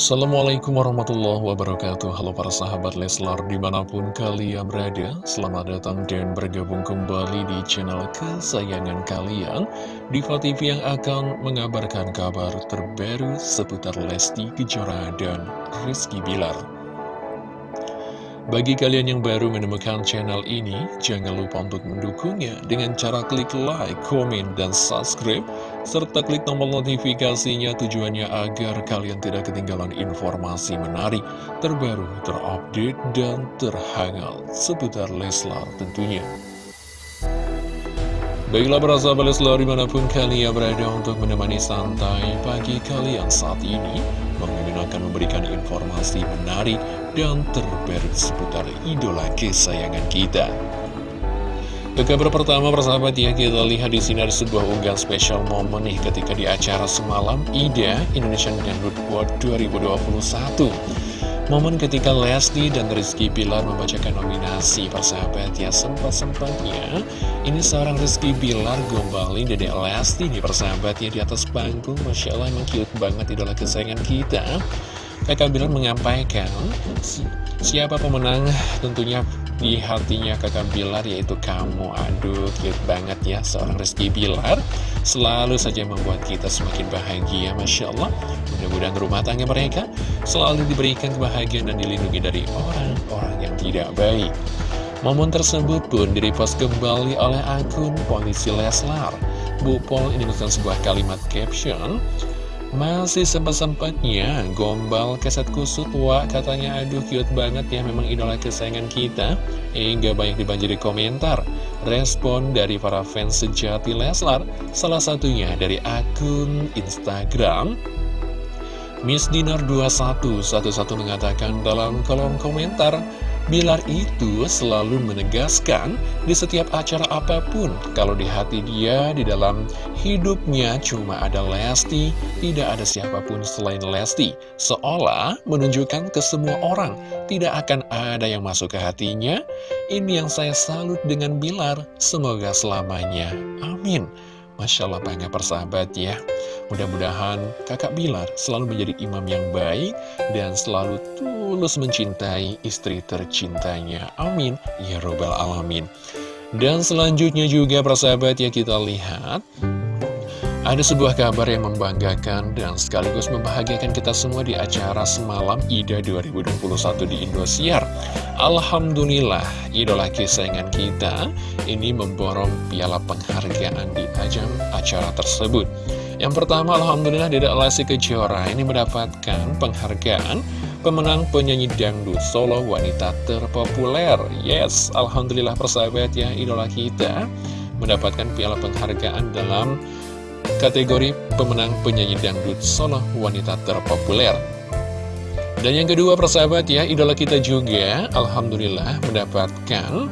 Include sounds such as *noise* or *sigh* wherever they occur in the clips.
Assalamualaikum warahmatullahi wabarakatuh. Halo para sahabat Leslar di mana pun kalian berada Selamat datang dan bergabung kembali di channel kesayangan kalian. Diva TV yang akan mengabarkan kabar terbaru seputar Lesti Kejora dan Rizky Bilar bagi kalian yang baru menemukan channel ini, jangan lupa untuk mendukungnya dengan cara klik like, komen, dan subscribe, serta klik tombol notifikasinya tujuannya agar kalian tidak ketinggalan informasi menarik, terbaru, terupdate, dan terhangat seputar Leslar tentunya. Baiklah para sahabat Leslar di mana pun kalian berada untuk menemani santai pagi kalian saat ini Bang akan memberikan informasi menarik dan terbaru seputar idola kesayangan kita. Ke kabar pertama persahabat ya kita lihat di sini ada sebuah unggahan spesial momen nih ketika di acara semalam IDA Indonesian Dangdut World 2021 Momen ketika Lesti dan Rizky Bilar membacakan nominasi persahabat ya sempat-sempatnya Ini seorang Rizky Bilar gombalin Dede Lesti nih persahabat ya di atas panggung. Masya Allah emang cute banget idola kesayangan kita Kakak Bilar menyampaikan siapa pemenang tentunya di hatinya kakak Bilar yaitu kamu. Aduh cute banget ya seorang Rizky Bilar. Selalu saja membuat kita semakin bahagia Masya Allah. Mudah-mudahan rumah tangga mereka selalu diberikan kebahagiaan dan dilindungi dari orang-orang yang tidak baik. Momen tersebut pun direpost kembali oleh akun Polisi Leslar. Bu Pol ini menuliskan sebuah kalimat caption masih sempat-sempatnya gombal keset kusut Wah katanya. Aduh cute banget ya memang idola kesayangan kita. Hingga banyak dibanjiri komentar. Respon dari para fans sejati Leslar Salah satunya dari akun Instagram. Miss Dinar 21 satu-satu mengatakan dalam kolom komentar Bilar itu selalu menegaskan di setiap acara apa pun Kalau di hati dia, di dalam hidupnya cuma ada Lesti Tidak ada siapa pun selain Lesti. Seolah menunjukkan ke semua orang Tidak akan ada yang masuk ke hatinya. Ini yang saya salut dengan Bilar. Semoga selamanya. Amin Masya Allah bangga persahabat ya. Mudah-mudahan kakak Bilar selalu menjadi imam yang baik Dan selalu tulus mencintai istri tercintanya. Amin. Ya Robbal Alamin. Dan selanjutnya juga persahabat ya kita lihat ada sebuah kabar yang membanggakan dan sekaligus membahagiakan kita semua di acara semalam IDA 2021 di Indosiar. Alhamdulillah, idola kesayangan kita ini memborong piala penghargaan di ajang acara tersebut. Yang pertama, Alhamdulillah Dedek Lesti Kejora ini mendapatkan penghargaan pemenang penyanyi dangdut solo wanita terpopuler. Yes, Alhamdulillah persahabat ya, idola kita mendapatkan piala penghargaan dalam kategori pemenang penyanyi dangdut solo wanita terpopuler. Dan yang kedua persahabat ya, idola kita juga Alhamdulillah mendapatkan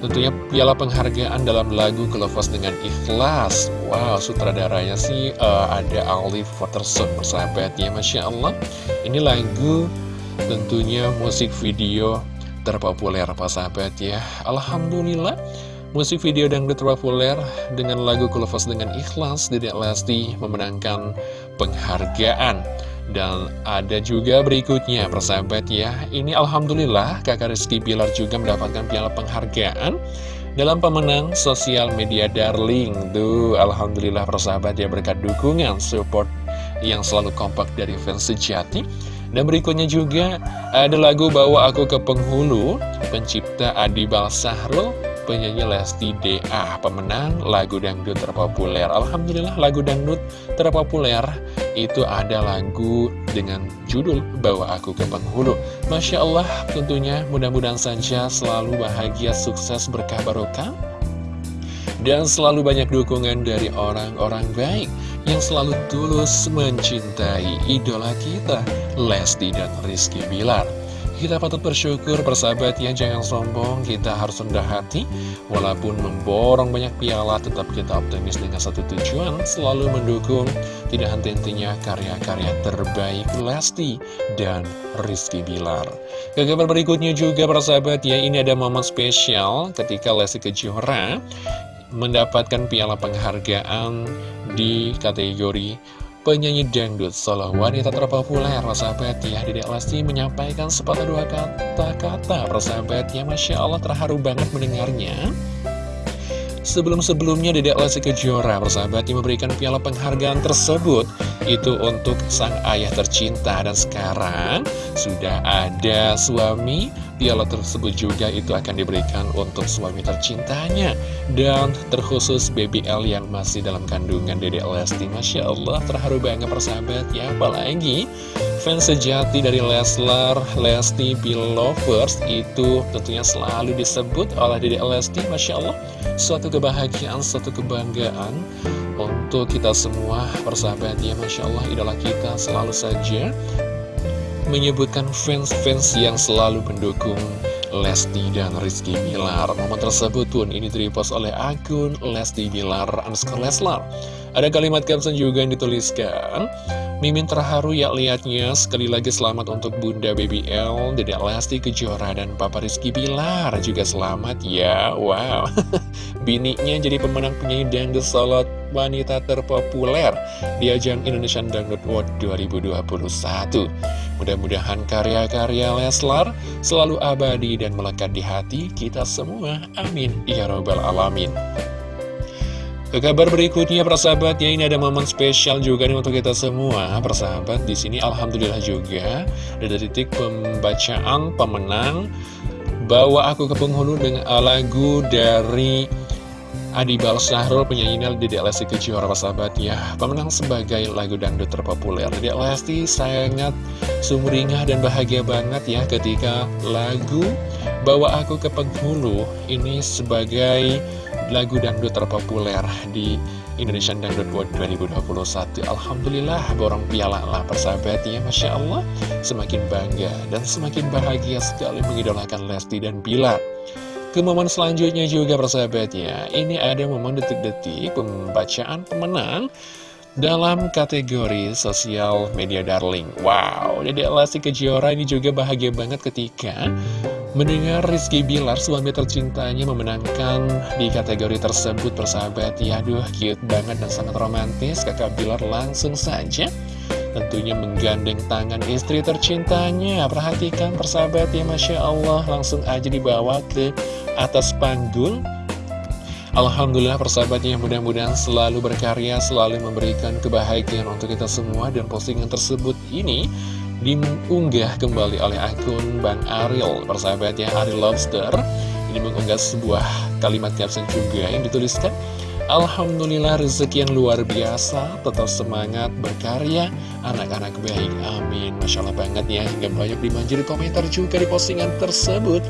tentunya piala penghargaan dalam lagu Kelevas dengan Ikhlas. Wow, sutradaranya sih uh, ada Alif Watterson persahabat ya, Masya Allah. Ini lagu tentunya musik video terpopuler persahabat ya. Alhamdulillah Musik video dangdut terpopuler dengan lagu Kulafas dengan Ikhlas Dedek Lesti memenangkan penghargaan. Dan ada juga berikutnya persahabat ya. Ini Alhamdulillah kakak Rizky Pilar juga mendapatkan piala penghargaan Dalam pemenang sosial media darling. Tuh Alhamdulillah persahabat ya berkat dukungan support yang selalu kompak dari fans sejati. Dan berikutnya juga ada lagu Bawa Aku ke Penghulu Pencipta Adi Balsahrul penyanyi Lesti DA Pemenang lagu dangdut terpopuler. Alhamdulillah lagu dangdut terpopuler itu ada lagu dengan judul Bawa Aku ke Penghulu. Masya Allah tentunya mudah-mudahan saja selalu bahagia, sukses, berkah barokah. Dan selalu banyak dukungan dari orang-orang baik yang selalu tulus mencintai idola kita, Lesti dan Rizky Bilar. Kita patut bersyukur persahabat ya Jangan sombong, kita harus rendah hati. Walaupun memborong banyak piala Tetap kita optimis dengan satu tujuan Selalu mendukung. Tidak henti-hentinya karya-karya terbaik Lesti dan Rizky Bilar. Ke kabar berikutnya juga persahabat ya Ini ada momen spesial ketika Lesti Kejora Mendapatkan piala penghargaan di kategori penyanyi dangdut solo wanita terpopuler persahabat ya Dedek Lesti menyampaikan sepatah dua kata-kata. Persahabat ya Masya Allah terharu banget mendengarnya. Sebelum-sebelumnya Dedek Lesti Kejora persahabat yang memberikan piala penghargaan tersebut Itu untuk sang ayah tercinta. Dan sekarang sudah ada suami. Piala tersebut juga itu akan diberikan untuk suami tercintanya. Dan terkhusus baby L yang masih dalam kandungan Dedek Lesti. Masya Allah terharu banget persahabat. Ya Apalagi fans sejati dari Leslar, Lesti, Belovers Itu tentunya selalu disebut oleh Dedek Lesti. Masya Allah Suatu kebahagiaan, suatu kebanggaan untuk kita semua persahabat ya Masya Allah idola kita selalu saja menyebutkan fans-fans yang selalu mendukung Lesti dan Rizky Bilar. Momen tersebut pun ini direpost oleh akun Lesti Bilar underscore Leslar. Ada kalimat caption juga yang dituliskan Mimin terharu ya liatnya. Sekali lagi selamat untuk Bunda Baby L, Dedek Lesti Kejora dan Papa Rizky Bilar. Juga selamat ya. Wow, *laughs* bininya jadi pemenang penyanyi dangdut solo wanita terpopuler di ajang Indonesian Dangdut World 2021. Mudah-mudahan karya-karya Leslar selalu abadi dan melekat di hati kita semua. Amin. Ya Robbal Alamin. Ke kabar berikutnya persahabat ya ini ada momen spesial juga nih untuk kita semua persahabat di sini alhamdulillah juga ada titik pembacaan pemenang bawa aku ke penghulu dengan lagu dari Adi Bal Sahrul penyanyi Dede Lesti Kejora persahabat ya pemenang sebagai lagu dangdut terpopuler. Dede Lesti sangat sumringah dan bahagia banget ya ketika lagu bawa aku ke penghulu ini sebagai lagu dangdut terpopuler di Indonesian Dangdut World 2021 Alhamdulillah borong piala lah persahabatnya Masya Allah. Semakin bangga dan semakin bahagia sekali mengidolakan Lesti dan Bila ke momen selanjutnya juga persahabatnya. Ini ada momen detik-detik pembacaan pemenang dalam kategori sosial media darling. Wow, Dede Lesti Kejora ini juga bahagia banget ketika Mendengar Rizky Bilar, suami tercintanya memenangkan di kategori tersebut persahabat Ya aduh, cute banget dan sangat romantis. Kakak Bilar langsung saja tentunya menggandeng tangan istri tercintanya. Perhatikan persahabat ya Masya Allah. Langsung aja dibawa ke atas panggung. Alhamdulillah persahabatnya mudah-mudahan selalu berkarya, selalu memberikan kebahagiaan untuk kita semua. Dan postingan tersebut ini diunggah kembali oleh akun Bang Ariel. Persahabatnya Ariel Lobster. Ini mengunggah sebuah kalimat caption juga yang dituliskan Alhamdulillah rezeki yang luar biasa. Tetap semangat berkarya. Anak-anak baik amin. Masya Allah banget ya. Hingga banyak dimanjiri komentar juga di postingan tersebut.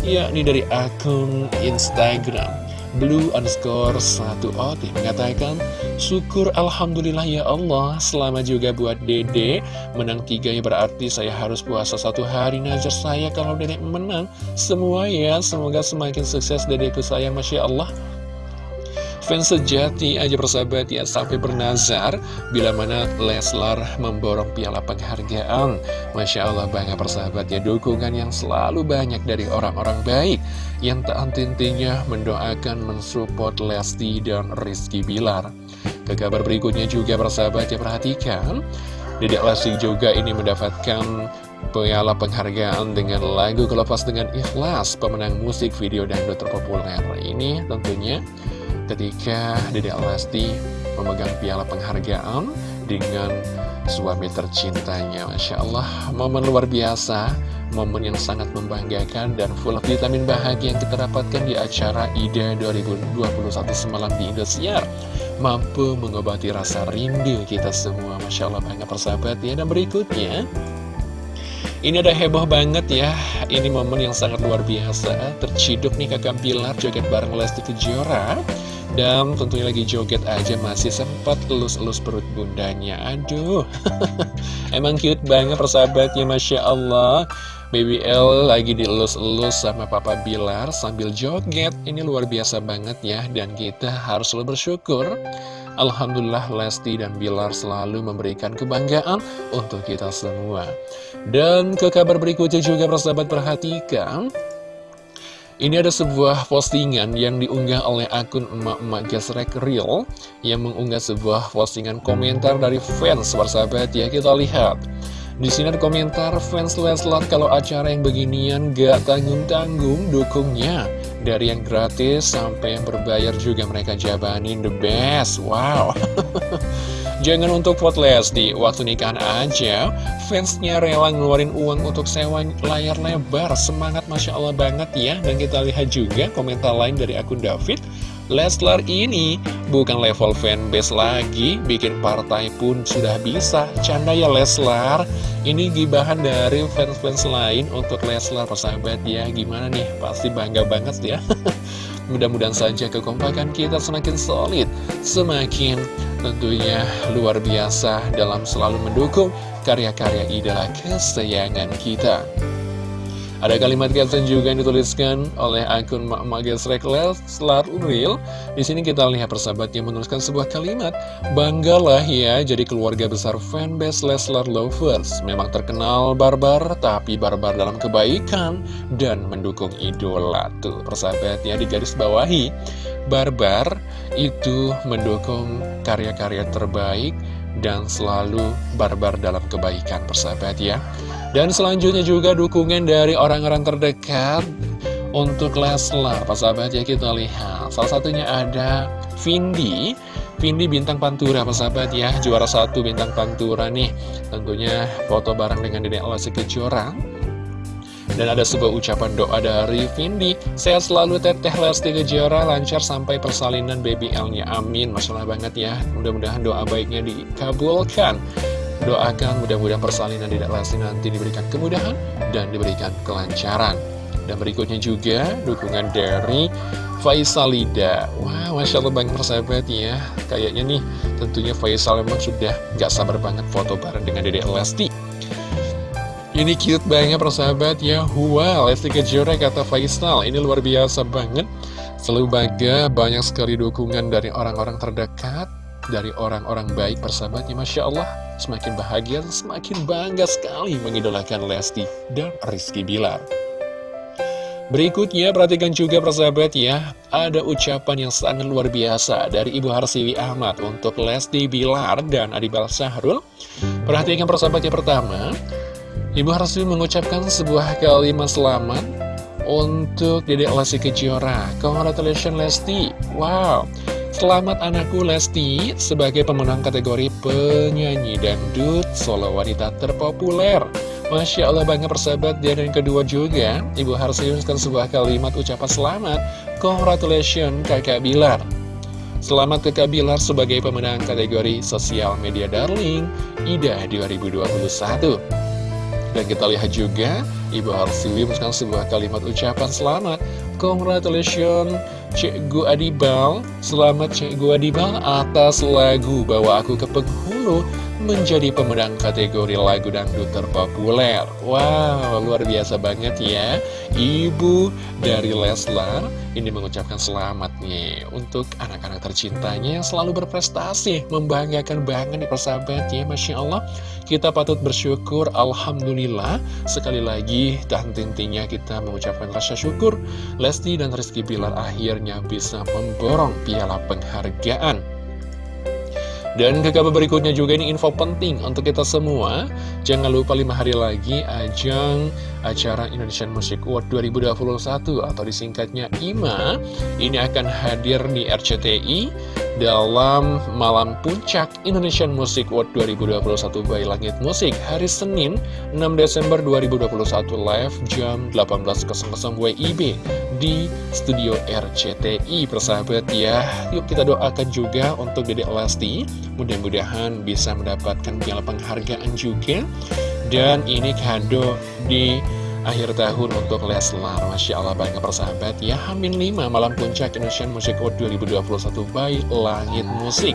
Yakni dari akun Instagram. Blue underscore 1 ot mengatakan Syukur Alhamdulillah ya Allah. Selamat juga buat dede. Menang tiga ya berarti saya harus puasa satu hari. Najar saya kalau dede menang. Semua ya. Semoga semakin sukses dedeku saya. Masya Allah Fans sejati aja persahabat ya sampai bernazar bila mana Leslar memborong piala penghargaan. Masya Allah banyak persahabat ya dukungan yang selalu banyak dari orang-orang baik yang tak henti-hentinya mendoakan mensupport Lesti dan Rizky Bilar. Ke kabar berikutnya juga persahabat ya perhatikan. Dedek Lesti juga ini mendapatkan piala penghargaan dengan lagu Kelepas Dengan Ikhlas pemenang musik video dangdut terpopuler ini tentunya ketika Dedek Lesti memegang piala penghargaan dengan suami tercintanya Masya Allah, momen luar biasa momen yang sangat membanggakan dan full vitamin bahagia yang kita dapatkan di acara IDA 2021 semalam di Indosiar. Mampu mengobati rasa rindu kita semua Masya Allah banget persahabat ya. Dan berikutnya ini ada heboh banget ya. Ini momen yang sangat luar biasa. Terciduk nih kakak Bilar joget bareng Lesti Kejora dan tentunya lagi joget aja masih sempat elus-elus perut bundanya. Aduh. *laughs* Emang cute banget persahabatnya Masya Allah. Baby L lagi dielus-elus sama Papa Bilar sambil joget. Ini luar biasa banget ya Dan kita harus selalu bersyukur. Alhamdulillah Lesti dan Bilar selalu memberikan kebanggaan untuk kita semua. Dan ke kabar berikutnya juga persahabat perhatikan Ini ada sebuah postingan yang diunggah oleh akun emak-emak gesrek real yang mengunggah sebuah postingan komentar dari fans bersahabat ya kita lihat. Di sini ada komentar fans Leslar kalau acara yang beginian gak tanggung-tanggung dukungnya. Dari yang gratis sampai yang berbayar juga mereka jabanin the best. Wow. *laughs* Jangan untuk vote Lesti, waktu nikahan aja, fansnya rela ngeluarin uang untuk sewa layar lebar. Semangat Masya Allah banget ya. Dan kita lihat juga komentar lain dari akun David. Leslar ini bukan level fanbase lagi, bikin partai pun sudah bisa. Canda ya Leslar, ini gibahan dari fans-fans lain untuk Leslar persahabat ya. Gimana nih, pasti bangga banget ya. *laughs* Mudah-mudahan saja kekompakan kita semakin solid, semakin tentunya luar biasa dalam selalu mendukung karya-karya idola kesayangan kita. Ada kalimat caption juga yang dituliskan oleh akun Mak Gesrek Leslar Unreal. Di sini kita lihat persahabat yang menuliskan sebuah kalimat, Banggalah ya jadi keluarga besar fanbase Leslar Lovers. Memang terkenal barbar, tapi barbar dalam kebaikan dan mendukung idola. Tuh, persahabat ya di garis bawahi. Barbar itu mendukung karya-karya terbaik dan selalu barbar dalam kebaikan persahabat ya dan selanjutnya juga dukungan dari orang-orang terdekat untuk Leslar. Pak sahabat ya kita lihat. Salah satunya ada Vindi. Vindi bintang Pantura, Pak sahabat ya. Juara satu bintang Pantura nih. Tentunya foto bareng dengan Dedek Lesti Kejora. Dan ada sebuah ucapan doa dari Vindi Sehat selalu teteh Lesti Kejora Lancar sampai persalinan BBL-nya Amin Masya Allah banget ya Mudah-mudahan doa baiknya dikabulkan Doakan mudah-mudahan persalinan tidak Lesti nanti diberikan kemudahan dan diberikan kelancaran. Dan berikutnya juga dukungan dari Faisalida. Wah, wow, Masya Allah banget persahabat ya. Kayaknya nih tentunya Faisal memang sudah gak sabar banget foto bareng dengan Dede Lesti. Ini cute banget persahabat ya. Wow, Lesti Kejora kata Faisal. Ini luar biasa banget. Selalu bangga banyak sekali dukungan dari orang-orang terdekat dari orang-orang baik persahabatnya Masya Allah. Semakin bahagia semakin bangga sekali mengidolakan Lesti dan Rizky Bilar. Berikutnya perhatikan juga persahabat ya. Ada ucapan yang sangat luar biasa dari Ibu Harsiwi Ahmad untuk Lesti Bilar dan Adibal Sahrul Perhatikan persahabatnya pertama. Ibu Harsiwi mengucapkan sebuah kalimat selamat untuk Dedek Lesti Kejora. Congratulations Lesti. Wow Selamat anakku Lesti sebagai pemenang kategori penyanyi dangdut solo wanita terpopuler. Masya Allah banget persahabat dan kedua juga. Ibu harus mengucapkan sebuah kalimat ucapan selamat. Congratulations kakak Bilar. Selamat kakak Bilar sebagai pemenang kategori sosial media darling IDA 2021 Dan kita lihat juga Ibu Harsiwi mengucapkan sebuah kalimat ucapan selamat. Congratulations Cikgu Adibal Selamat Cikgu Adibal atas lagu Bawa Aku ke Penghulu menjadi pemenang kategori lagu dangdut terpopuler. Wow, luar biasa banget ya. Ibu dari Leslar ini mengucapkan selamat nih untuk anak-anak tercintanya yang selalu berprestasi, membanggakan banget nih persahabat ya, Masya Allah. Kita patut bersyukur, Alhamdulillah. Sekali lagi, dan intinya kita mengucapkan rasa syukur. Lesti dan Rizky Bilar akhirnya bisa memborong piala penghargaan dan ke kabar berikutnya juga ini info penting untuk kita semua. Jangan lupa 5 hari lagi ajang acara Indonesian Music Award 2021 Atau disingkatnya IMA Ini akan hadir di RCTI dalam malam puncak Indonesian Music Award 2021 by Langit Musik hari Senin 6 Desember 2021 live jam 18.00 WIB di studio RCTI persahabat ya yuk kita doakan juga untuk Dede Lesti mudah-mudahan bisa mendapatkan piala penghargaan juga. Dan ini kado di akhir tahun untuk Leslar. Masya Allah banyak persahabat ya. Hamin 5 malam puncak Indonesian Music Award 2021 by Langit Musik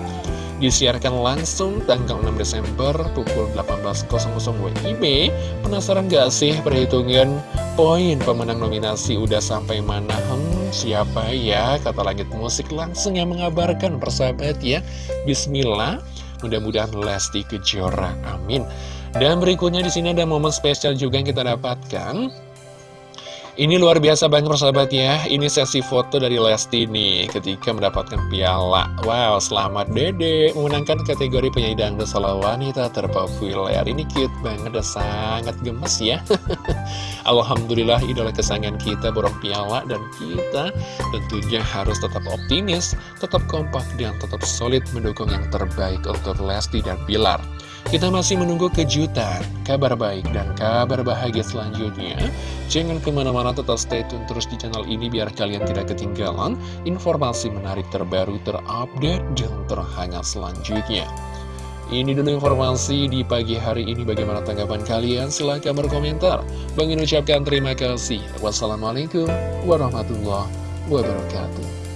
Disiarkan langsung tanggal 6 Desember pukul 18.00 WIB Penasaran gak sih perhitungan poin pemenang nominasi udah sampai mana? Hmm, siapa ya? Kata Langit Musik langsung yang mengabarkan persahabat ya. Bismillah Mudah-mudahan Lesti Kejora Amin dan berikutnya di sini ada momen spesial juga yang kita dapatkan. Ini luar biasa banget persahabat ya. Ini sesi foto dari Lesti nih Ketika mendapatkan piala. Wow selamat dede Memenangkan kategori penyanyi dangdut solo wanita terpopuler. Ini cute banget dan sangat gemes ya. *laughs* Alhamdulillah idola kesayangan kita borong piala Dan kita tentunya harus tetap optimis Tetap kompak dan tetap solid mendukung yang terbaik untuk Lesti dan Bilar kita masih menunggu kejutan, kabar baik, dan kabar bahagia selanjutnya. Jangan ke mana-mana tetap stay tune terus di channel ini biar kalian tidak ketinggalan informasi menarik terbaru, terupdate, dan terhangat selanjutnya. Ini dulu informasi di pagi hari ini. Bagaimana tanggapan kalian? Silahkan berkomentar. Bang ucapkan terima kasih. Wassalamualaikum warahmatullahi wabarakatuh.